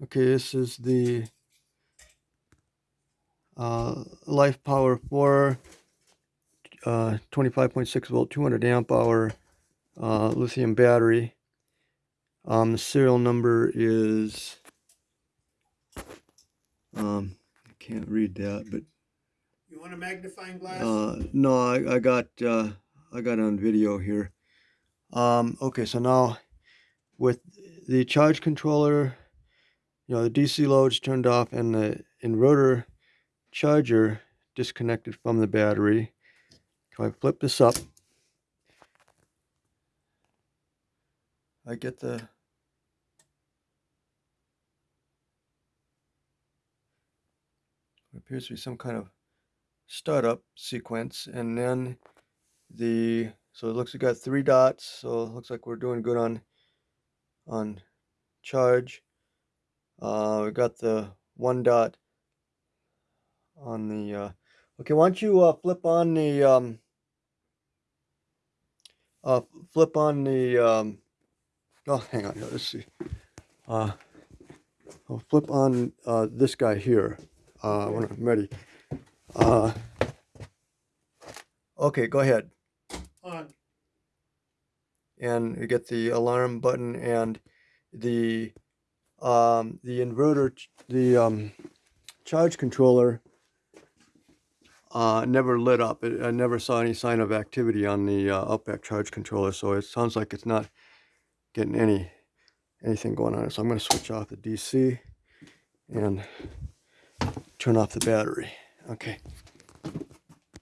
Okay, this is the uh, Life Power 4 uh, 25.6 volt 200 amp hour uh, lithium battery. Um, the serial number is um, I can't read that, but You want a magnifying glass? uh, no, I, I got uh, I got on video here. Um, okay, so now with the charge controller, you know, the DC loads turned off and the inverter charger disconnected from the battery. If I flip this up, I get the appears to be some kind of startup sequence and then the so it looks we got three dots so it looks like we're doing good on on charge uh we got the one dot on the uh okay why don't you uh flip on the um uh flip on the um oh hang on here let's see. Uh I'll flip on uh this guy here uh when I'm ready uh okay go ahead. On. and you get the alarm button and the um, the inverter, the um, charge controller uh, never lit up. It, I never saw any sign of activity on the uh, Outback charge controller, so it sounds like it's not getting any anything going on. So I'm going to switch off the DC and turn off the battery. Okay.